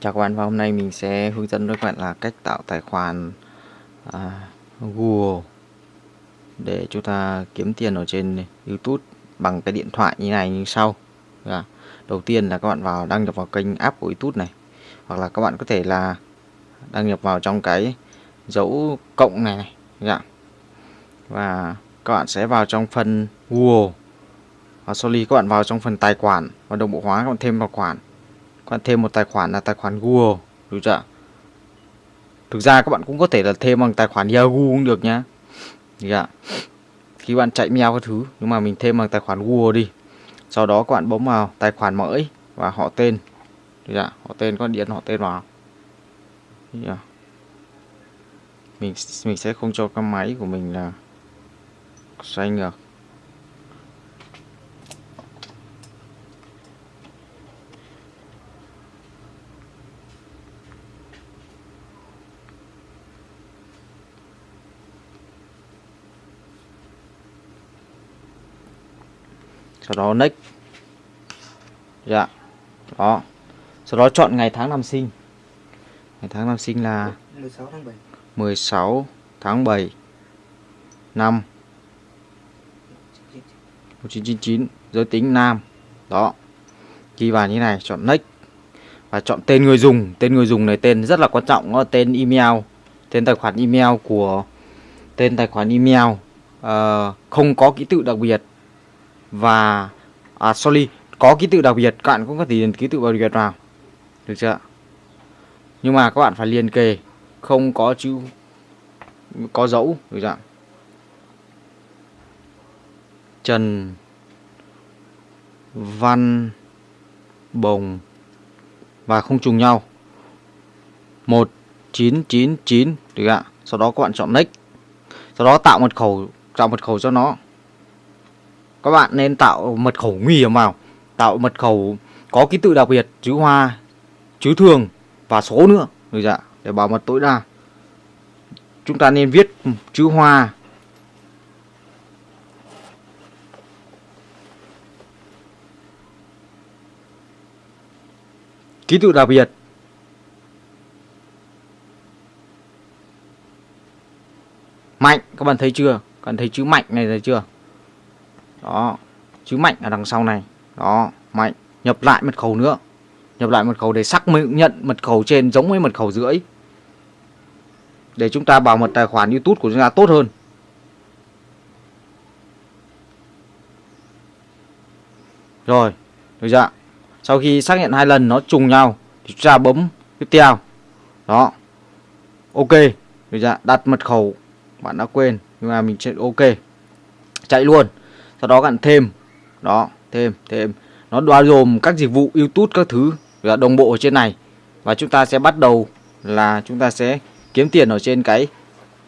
Chào các bạn và hôm nay mình sẽ hướng dẫn các bạn là cách tạo tài khoản à, Google để chúng ta kiếm tiền ở trên YouTube bằng cái điện thoại như này như sau. À, đầu tiên là các bạn vào đăng nhập vào kênh app của YouTube này hoặc là các bạn có thể là đăng nhập vào trong cái dấu cộng này này. Dạ. Và các bạn sẽ vào trong phần Google và khi các bạn vào trong phần tài khoản và đồng bộ hóa các bạn thêm vào khoản các bạn thêm một tài khoản là tài khoản Google. Đúng chưa thực ra các bạn cũng có thể là thêm bằng tài khoản Yahoo cũng được nhá. Dạ. khi bạn chạy mail các thứ, nhưng mà mình thêm bằng tài khoản Google đi. Sau đó các bạn bấm vào tài khoản mới và họ tên. Dạ. họ tên có điện họ tên vào. Dạ. mình mình sẽ không cho cái máy của mình là xoay được sau đó next. Dạ. Đó. Sau đó chọn ngày tháng năm sinh. Ngày tháng năm sinh là 16 tháng 7 16 tháng 7 năm 1999 giới tính nam. Đó. Ghi vào như này chọn next. Và chọn tên người dùng. Tên người dùng này tên rất là quan trọng đó là tên email. Tên tài khoản email của tên tài khoản email uh, không có ký tự đặc biệt và à, sorry có ký tự đặc biệt các bạn cũng có thể điền ký tự đặc biệt vào được chưa nhưng mà các bạn phải liền kề không có chữ có dấu được chưa Trần Văn Bồng và không trùng nhau. 1999 được ạ? Sau đó các bạn chọn next. Sau đó tạo mật khẩu tạo mật khẩu cho nó các bạn nên tạo mật khẩu nguy hiểm vào. Tạo mật khẩu có ký tự đặc biệt, chữ hoa, chữ thường và số nữa. Được dạ để bảo mật tối đa. Chúng ta nên viết chữ hoa. Ký tự đặc biệt. Mạnh. Các bạn thấy chưa? Các bạn thấy chữ mạnh này thấy chưa? Đó. Chữ mạnh ở đằng sau này. Đó, mạnh. Nhập lại mật khẩu nữa. Nhập lại mật khẩu để xác nhận mật khẩu trên giống với mật khẩu rưỡi để chúng ta bảo mật tài khoản YouTube của chúng ta tốt hơn. Rồi, được chưa sau khi xác nhận hai lần nó trùng nhau thì chúng ta bấm tiếp theo. Đó. Ok, được chưa đặt mật khẩu. Bạn đã quên, nhưng mà mình sẽ ok. Chạy luôn sau đó bạn thêm. Đó, thêm thêm. Nó bao gồm các dịch vụ YouTube các thứ, là đồng bộ ở trên này. Và chúng ta sẽ bắt đầu là chúng ta sẽ kiếm tiền ở trên cái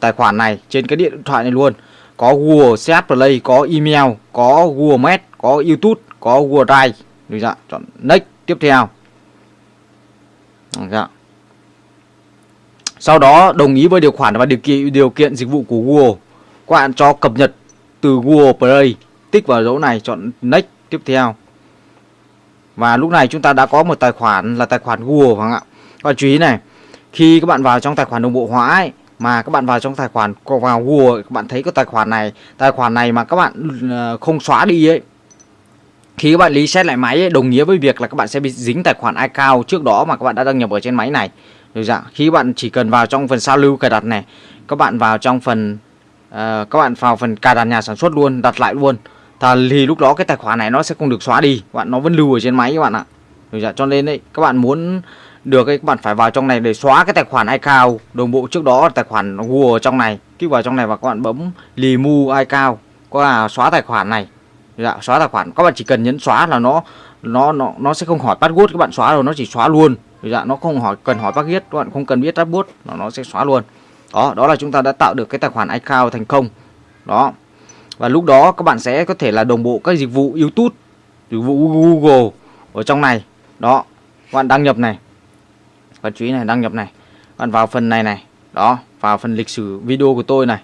tài khoản này, trên cái điện thoại này luôn. Có Google Search Play, có email, có Google Maps có YouTube, có Google Drive. Được chưa chọn next, tiếp theo. Được chưa? sau đó đồng ý với điều khoản và điều kiện điều kiện dịch vụ của Google. Các bạn cho cập nhật từ Google Play tích vào dấu này chọn next tiếp theo. Và lúc này chúng ta đã có một tài khoản là tài khoản Google không ạ? Các bạn chú ý này khi các bạn vào trong tài khoản đồng bộ hóa ấy, mà các bạn vào trong tài khoản vào Google các bạn thấy cái tài khoản này tài khoản này mà các bạn ờ, không xóa đi ấy khi các bạn reset lại máy ấy, đồng nghĩa với việc là các bạn sẽ bị dính tài khoản iCloud trước đó mà các bạn đã đăng nhập ở trên máy này. Được dạ khi bạn chỉ cần vào trong phần sao lưu cài đặt này các bạn vào trong phần uh, các bạn vào phần cài đặt nhà sản xuất luôn đặt lại luôn thì lúc đó cái tài khoản này nó sẽ không được xóa đi. Bạn nó vẫn lưu ở trên máy các bạn ạ. Dạ, cho nên đấy các bạn muốn được ấy, các bạn phải vào trong này để xóa cái tài khoản iCloud. Đồng bộ trước đó tài khoản Google trong này. Kích vào trong này và các bạn bấm remove iCloud. Có là xóa tài khoản này. Dạ, xóa tài khoản. Các bạn chỉ cần nhấn xóa là nó nó nó nó sẽ không hỏi password. Các bạn xóa rồi nó chỉ xóa luôn. Dạ, nó không hỏi cần hỏi password. Các bạn không cần biết password nó nó sẽ xóa luôn. Đó đó là chúng ta đã tạo được cái tài khoản iCloud thành công. Đó và lúc đó các bạn sẽ có thể là đồng bộ các dịch vụ YouTube dịch vụ Google ở trong này. Đó các bạn đăng nhập này. Và chú ý này đăng nhập này. Các bạn vào phần này này. Đó vào phần lịch sử video của tôi này.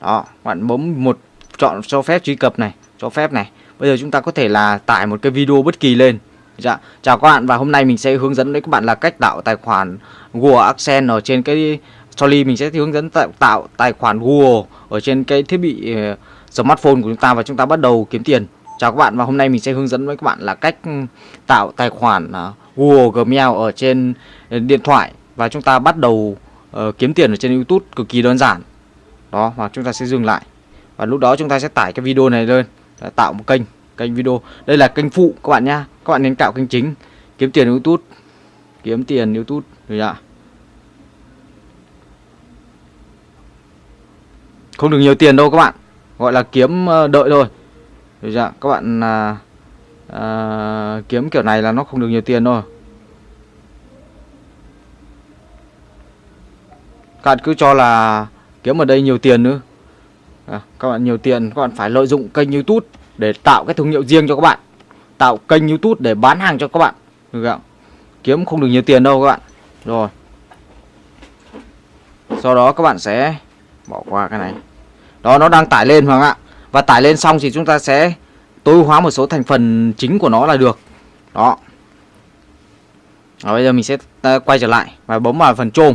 Đó bạn bấm một chọn cho phép truy cập này cho phép này. Bây giờ chúng ta có thể là tải một cái video bất kỳ lên. Dạ, chào các bạn và hôm nay mình sẽ hướng dẫn đến các bạn là cách tạo tài khoản Google accent ở trên cái sorry mình sẽ hướng dẫn tạo, tạo tài khoản Google ở trên cái thiết bị uh, smartphone của chúng ta và chúng ta bắt đầu kiếm tiền. Chào các bạn và hôm nay mình sẽ hướng dẫn với các bạn là cách ừ, tạo tài khoản à, Google Gmail ở trên điện thoại và chúng ta bắt đầu uh, kiếm tiền ở trên YouTube cực kỳ đơn giản. Đó và chúng ta sẽ dừng lại. Và lúc đó chúng ta sẽ tải cái video này lên, tạo một kênh kênh video đây là kênh phụ các bạn nhá các bạn nên tạo kênh chính kiếm tiền youtube kiếm tiền youtube rồi ạ không được nhiều tiền đâu các bạn gọi là kiếm ờ, đợi thôi. Rồi chưa? các bạn à, à, kiếm kiểu này là nó không được nhiều tiền thôi. Các bạn cứ cho là kiếm ở đây nhiều tiền nữa. À, các bạn nhiều tiền các bạn phải lợi dụng kênh youtube để tạo cái thương hiệu riêng cho các bạn. Tạo kênh youtube để bán hàng cho các bạn. Được không? kiếm không được nhiều tiền đâu các bạn. Rồi. Sau đó các bạn sẽ bỏ qua cái này đó nó đang tải lên hoàng ạ. Và tải lên xong thì chúng ta sẽ tối hóa một số thành phần chính của nó là được. Đó. Và bây giờ mình sẽ ờ, quay trở lại và bấm vào phần chôm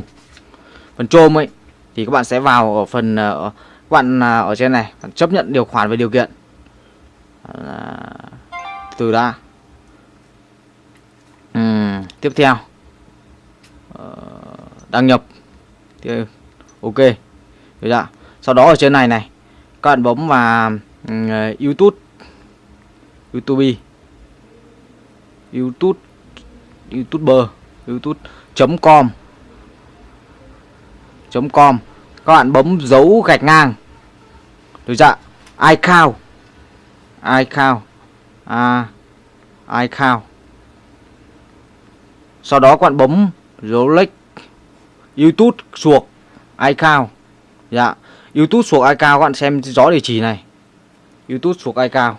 phần chôm ấy thì các bạn sẽ vào ở phần ờ, các bạn ờ, ở trên này chấp nhận điều khoản về điều kiện. Từ đã. Uhm, tiếp theo. Đăng nhập. Thì ok. Được chưa sau đó ở trên này này các bạn bấm vào uh, youtube youtube youtube youtuber youtube com com. Các bạn bấm dấu gạch ngang. Được chưa iCloud iCloud à, iCloud sau đó các bạn bấm dấu lệch YouTube suộc iCloud dạ. YouTube thuộc ai cao các bạn xem rõ địa chỉ này. YouTube thuộc ai cao.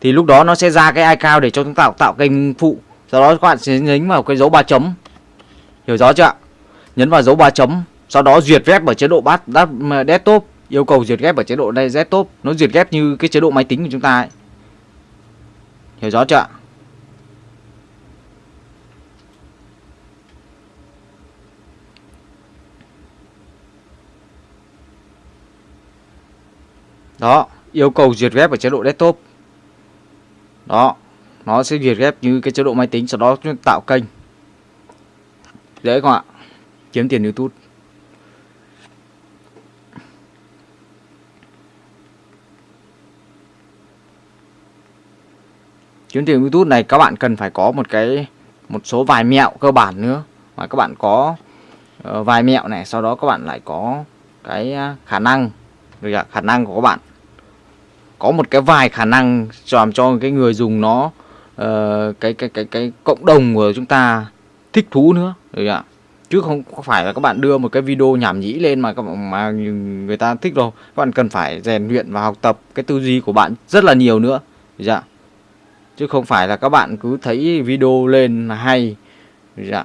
Thì lúc đó nó sẽ ra cái iCloud để cho chúng ta tạo, tạo kênh phụ. Sau đó các bạn sẽ nhấn vào cái dấu ba chấm. Hiểu rõ chưa nhấn vào dấu ba chấm. Sau đó duyệt ghép ở chế độ bát desktop. Yêu cầu duyệt ghép ở chế độ đây desktop. Nó duyệt ghép như cái chế độ máy tính của chúng ta ấy. hiểu rõ chưa đó yêu cầu duyệt ghép ở chế độ desktop. Đó nó sẽ duyệt ghép như cái chế độ máy tính sau đó tạo kênh. Dễ không ạ? Kiếm tiền youtube. Kiếm tiền YouTube này các bạn cần phải có một cái một số vài mẹo cơ bản nữa. Mà các bạn có uh, vài mẹo này sau đó các bạn lại có cái à, khả năng. Được ạ khả năng của các bạn có một cái vài khả năng làm cho cái người dùng nó uh, cái cái cái cái cộng đồng của chúng ta thích thú nữa được ạ? Chứ không phải là các bạn đưa một cái video nhảm nhí lên mà các bạn mà người ta thích đâu. Các bạn cần phải rèn luyện và học tập cái tư duy của bạn rất là nhiều nữa dạ chứ không phải là các bạn cứ thấy video lên là hay dạ.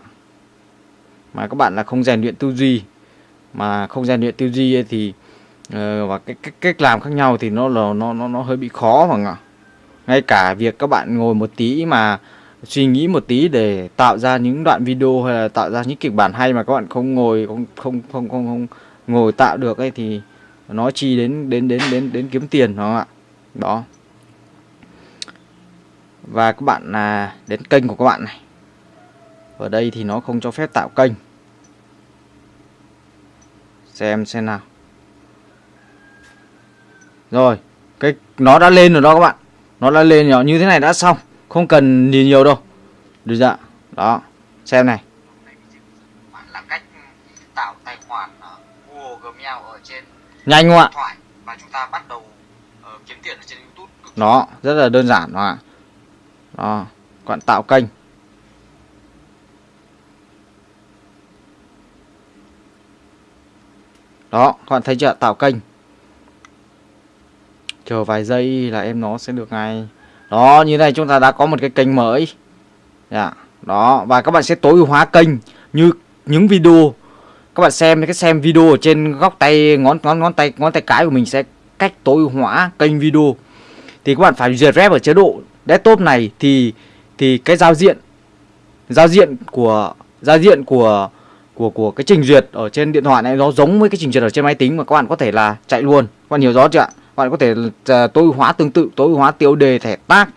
mà các bạn là không rèn luyện tư duy mà không rèn luyện tư duy thì Ờ, và cái, cái cách làm khác nhau thì nó là nó nó nó hơi bị khó mà ạ ngay cả việc các bạn ngồi một tí mà suy nghĩ một tí để tạo ra những đoạn video hay là tạo ra những kịch bản hay mà các bạn không ngồi không không không không, không ngồi tạo được ấy thì nó chi đến đến đến đến đến kiếm tiền đó ạ? Đó. Và các bạn là đến kênh của các bạn này. Ở đây thì nó không cho phép tạo kênh. Xem xem nào rồi cái nó đã lên rồi đó các bạn. Nó đã lên nhỏ như thế này đã xong. Không cần nhìn nhiều đâu. Được dạ đó xem này. Là cách tạo tài khoản Google Gmail ở trên nhanh không ạ? và chúng ta bắt đầu uh, kiếm tiền ở trên YouTube nó rất là đơn giản đó ạ. Đó các bạn tạo kênh. Đó các bạn thấy chưa tạo kênh chờ vài giây là em nó sẽ được ngay. Đó, như này chúng ta đã có một cái kênh mới. Dạ đó, và các bạn sẽ tối ưu hóa kênh như những video. Các bạn xem, cái xem video ở trên góc tay, ngón ngón ngón tay ngón tay cái của mình sẽ cách tối ưu hóa kênh video. Thì các bạn phải duyệt rep ở chế độ desktop này thì thì cái giao diện giao diện của, giao diện của của của cái trình duyệt ở trên điện thoại này nó giống với cái trình duyệt ở trên máy tính mà các bạn có thể là chạy luôn. Các bạn hiểu rõ chưa ạ? Bạn có thể là tối hóa tương tự tối hóa tiêu đề thẻ tác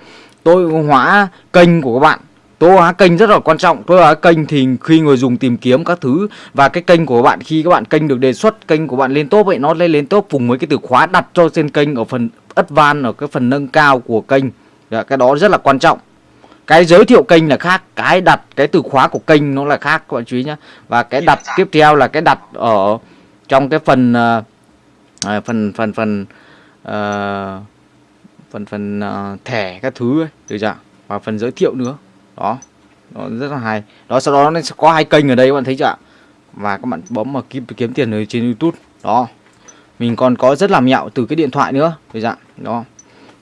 tối hóa kênh của các bạn. Tối hóa kênh rất là quan trọng. Tối hóa kênh thì khi người dùng tìm kiếm các thứ và cái kênh của bạn khi các bạn kênh được đề xuất kênh của bạn lên top vậy nó lên lên top cùng với cái từ khóa đặt cho trên kênh ở phần advanced ở cái phần nâng cao của kênh. Dạ, cái đó rất là quan trọng. Cái giới thiệu kênh là khác cái đặt cái từ khóa của kênh nó là khác các bạn chú ý nhé và cái đặt tiếp theo là cái đặt ở trong cái phần uh, phần phần phần uh, phần phần uh, thẻ các thứ ấy được chưa và phần giới thiệu nữa. Đó nó rất là hay. Đó sau đó nó sẽ có hai kênh ở đây các bạn thấy chưa và các bạn bấm mà kiếm kiếm tiền ở trên YouTube. Đó mình còn có rất là mẹo từ cái điện thoại nữa được chưa đó.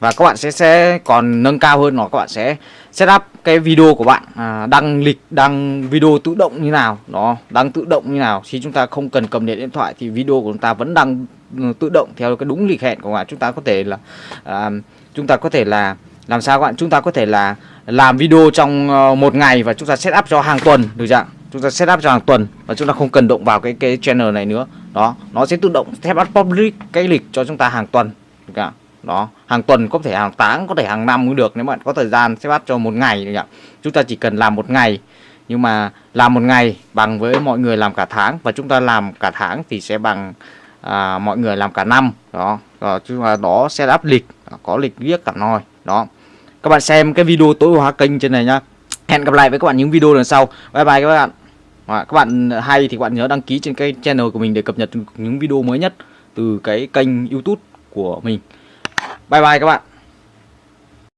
Và các bạn sẽ sẽ còn nâng cao hơn nó các bạn sẽ setup cái video của bạn à, đăng lịch đăng video tự động như nào. Đó đăng tự động như nào. Khi chúng ta không cần cầm điện điện thoại thì video của chúng ta vẫn đăng Ừ, tự động theo cái đúng lịch hẹn của bạn chúng ta có thể là à, chúng ta có thể là làm sao các bạn chúng ta có thể là làm video trong ờ, một ngày và chúng ta setup cho hàng tuần được chưa chúng ta setup cho hàng tuần và chúng ta không cần động vào cái cái channel này nữa đó nó sẽ tự động setup public cái lịch cho chúng ta hàng tuần được chưa? đó hàng tuần có thể hàng tháng có thể hàng năm cũng được nếu bạn có thời gian sẽ bắt cho một ngày được không? chúng ta chỉ cần làm một ngày nhưng mà làm một ngày bằng với mọi người làm cả tháng và chúng ta làm cả tháng thì sẽ bằng à, mọi người làm cả năm đó. Rồi chúng ta đó setup lịch có lịch viết cả nồi đó. Các bạn xem cái video tối ưu hóa kênh trên này nhá. Hẹn gặp lại với các bạn những video lần sau. Bye bye các bạn. Và các bạn hay thì các bạn nhớ đăng ký trên cái channel của mình để cập nhật những video mới nhất từ cái kênh youtube của mình. Bye bye các bạn.